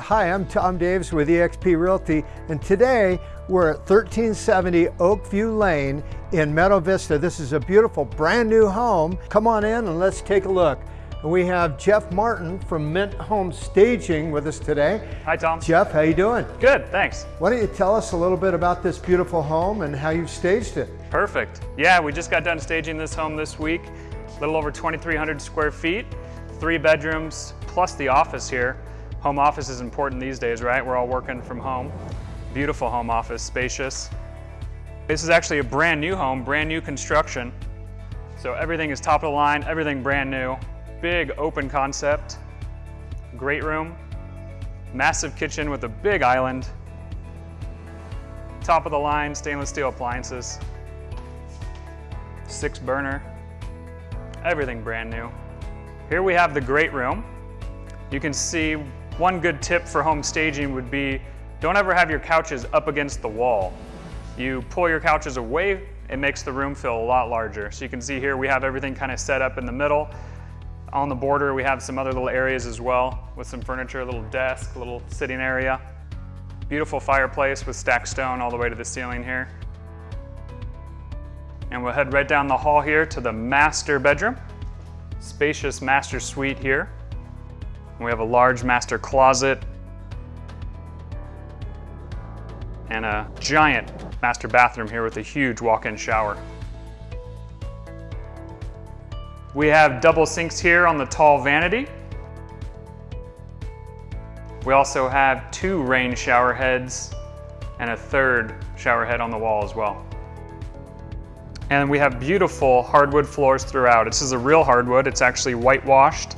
Hi, I'm Tom Davis with eXp Realty, and today we're at 1370 Oakview Lane in Meadow Vista. This is a beautiful brand new home. Come on in and let's take a look. And we have Jeff Martin from Mint Home Staging with us today. Hi, Tom. Jeff, how you doing? Good, thanks. Why don't you tell us a little bit about this beautiful home and how you've staged it? Perfect. Yeah, we just got done staging this home this week. A little over 2,300 square feet, three bedrooms, plus the office here. Home office is important these days, right? We're all working from home. Beautiful home office, spacious. This is actually a brand new home, brand new construction. So everything is top of the line, everything brand new. Big open concept, great room, massive kitchen with a big island, top of the line stainless steel appliances, six burner, everything brand new. Here we have the great room. You can see one good tip for home staging would be don't ever have your couches up against the wall. You pull your couches away, it makes the room feel a lot larger. So you can see here we have everything kind of set up in the middle. On the border we have some other little areas as well with some furniture, a little desk, a little sitting area. Beautiful fireplace with stacked stone all the way to the ceiling here. And we'll head right down the hall here to the master bedroom. Spacious master suite here. We have a large master closet and a giant master bathroom here with a huge walk-in shower. We have double sinks here on the tall vanity. We also have two rain shower heads and a third shower head on the wall as well. And we have beautiful hardwood floors throughout. This is a real hardwood. It's actually whitewashed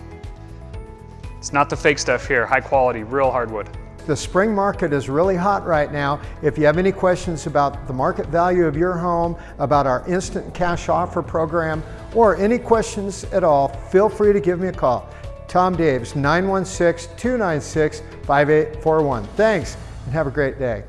it's not the fake stuff here, high quality, real hardwood. The spring market is really hot right now. If you have any questions about the market value of your home, about our instant cash offer program, or any questions at all, feel free to give me a call. Tom Davis, 916-296-5841. Thanks, and have a great day.